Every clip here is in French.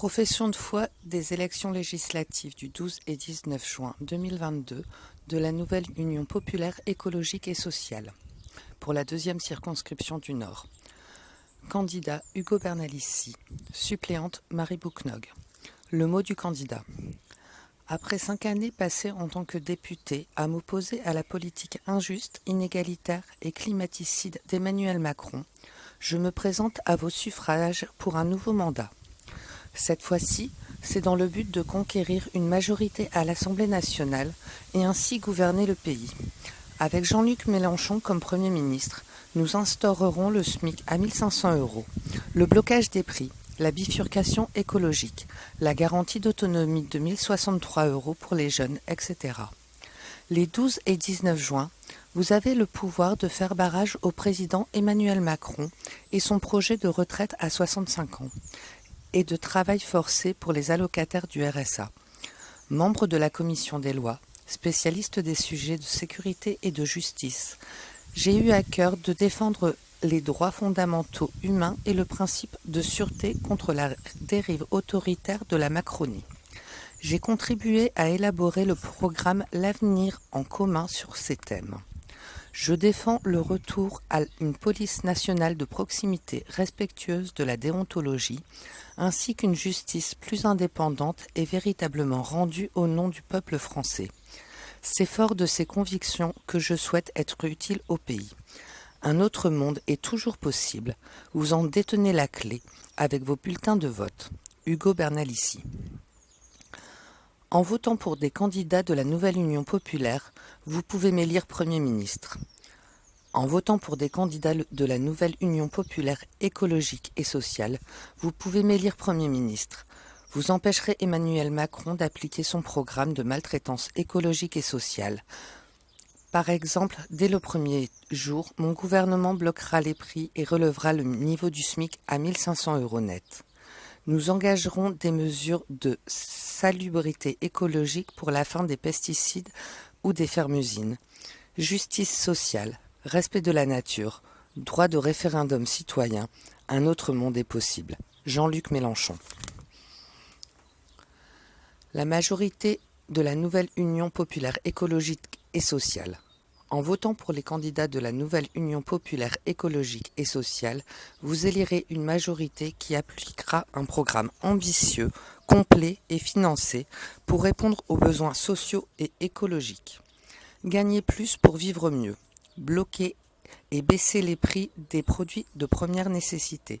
Profession de foi des élections législatives du 12 et 19 juin 2022 de la nouvelle Union populaire écologique et sociale pour la deuxième circonscription du Nord. Candidat Hugo Bernalissi. Suppléante Marie Bouknog. Le mot du candidat. Après cinq années passées en tant que député à m'opposer à la politique injuste, inégalitaire et climaticide d'Emmanuel Macron, je me présente à vos suffrages pour un nouveau mandat. Cette fois-ci, c'est dans le but de conquérir une majorité à l'Assemblée nationale et ainsi gouverner le pays. Avec Jean-Luc Mélenchon comme Premier ministre, nous instaurerons le SMIC à 1500 euros, le blocage des prix, la bifurcation écologique, la garantie d'autonomie de 1063 euros pour les jeunes, etc. Les 12 et 19 juin, vous avez le pouvoir de faire barrage au président Emmanuel Macron et son projet de retraite à 65 ans et de travail forcé pour les allocataires du RSA. Membre de la commission des lois, spécialiste des sujets de sécurité et de justice, j'ai eu à cœur de défendre les droits fondamentaux humains et le principe de sûreté contre la dérive autoritaire de la Macronie. J'ai contribué à élaborer le programme L'avenir en commun sur ces thèmes. Je défends le retour à une police nationale de proximité respectueuse de la déontologie, ainsi qu'une justice plus indépendante et véritablement rendue au nom du peuple français. C'est fort de ces convictions que je souhaite être utile au pays. Un autre monde est toujours possible. Vous en détenez la clé avec vos bulletins de vote. Hugo Bernalici. En votant pour des candidats de la nouvelle Union populaire, vous pouvez m'élire Premier ministre. En votant pour des candidats de la nouvelle Union populaire écologique et sociale, vous pouvez m'élire Premier ministre. Vous empêcherez Emmanuel Macron d'appliquer son programme de maltraitance écologique et sociale. Par exemple, dès le premier jour, mon gouvernement bloquera les prix et relevera le niveau du SMIC à 1500 euros net. Nous engagerons des mesures de salubrité écologique pour la fin des pesticides ou des fermes-usines. Justice sociale, respect de la nature, droit de référendum citoyen, un autre monde est possible. Jean-Luc Mélenchon. La majorité de la nouvelle Union populaire écologique et sociale en votant pour les candidats de la nouvelle Union populaire écologique et sociale, vous élirez une majorité qui appliquera un programme ambitieux, complet et financé pour répondre aux besoins sociaux et écologiques. Gagner plus pour vivre mieux, bloquer et baisser les prix des produits de première nécessité,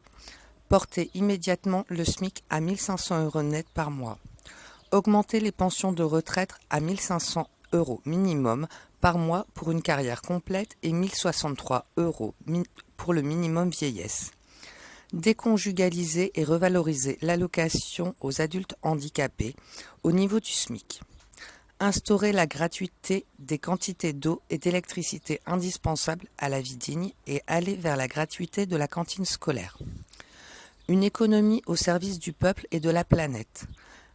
porter immédiatement le SMIC à 1500 euros net par mois, augmenter les pensions de retraite à 1500 euros minimum par mois pour une carrière complète et 1063 euros pour le minimum vieillesse. Déconjugaliser et revaloriser l'allocation aux adultes handicapés au niveau du SMIC. Instaurer la gratuité des quantités d'eau et d'électricité indispensables à la vie digne et aller vers la gratuité de la cantine scolaire. Une économie au service du peuple et de la planète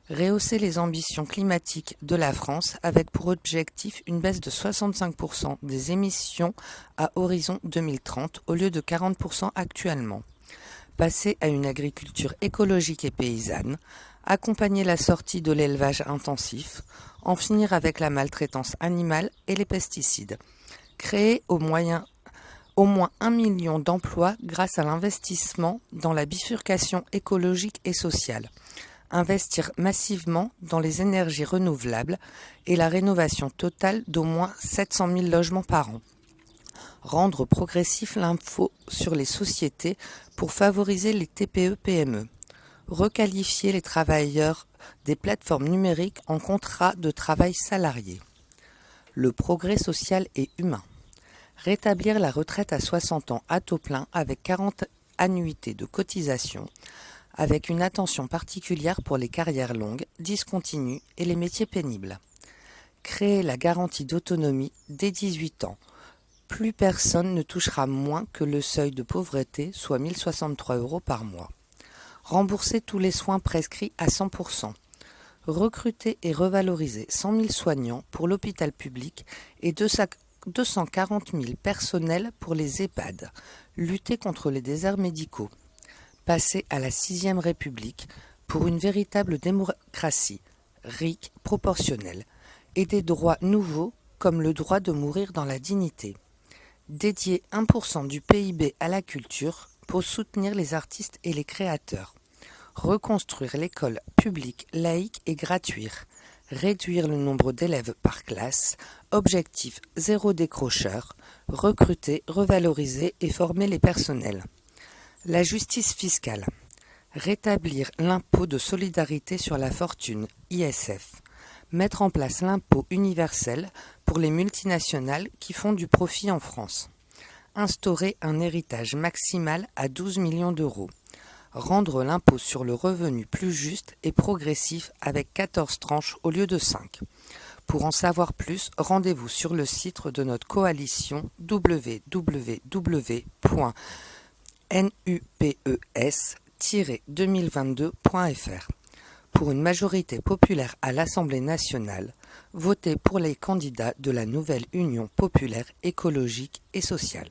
Rehausser les ambitions climatiques de la France avec pour objectif une baisse de 65% des émissions à horizon 2030 au lieu de 40% actuellement. Passer à une agriculture écologique et paysanne, accompagner la sortie de l'élevage intensif, en finir avec la maltraitance animale et les pesticides, créer au, moins un million d'emplois grâce à l'investissement dans la bifurcation écologique et sociale, investir massivement dans les énergies renouvelables et la rénovation totale d'au moins 700 000 logements par an. Rendre progressif l'info sur les sociétés pour favoriser les TPE-PME. Requalifier les travailleurs des plateformes numériques en contrat de travail salarié. Le progrès social et humain. Rétablir la retraite à 60 ans à taux plein avec 40 annuités de cotisation avec une attention particulière pour les carrières longues, discontinues et les métiers pénibles. Créer la garantie d'autonomie dès 18 ans. Plus personne ne touchera moins que le seuil de pauvreté, soit 1063 euros par mois. Rembourser tous les soins prescrits à 100%. Recruter et revaloriser 100 000 soignants pour l'hôpital public et 240 000 personnels pour les EHPAD. Lutter contre les déserts médicaux passer à la sixième République, pour une véritable démocratie, riche, proportionnelle, et des droits nouveaux comme le droit de mourir dans la dignité. Dédier 1% du PIB à la culture pour soutenir les artistes et les créateurs. Reconstruire l'école publique, laïque et gratuite. Réduire le nombre d'élèves par classe. Objectif zéro décrocheur. Recruter, revaloriser et former les personnels. La justice fiscale. Rétablir l'impôt de solidarité sur la fortune, ISF. Mettre en place l'impôt universel pour les multinationales qui font du profit en France. Instaurer un héritage maximal à 12 millions d'euros. Rendre l'impôt sur le revenu plus juste et progressif avec 14 tranches au lieu de 5. Pour en savoir plus, rendez-vous sur le site de notre coalition www.nupes 2022.fr. Pour une majorité populaire à l'Assemblée nationale, votez pour les candidats de la nouvelle Union populaire écologique et sociale.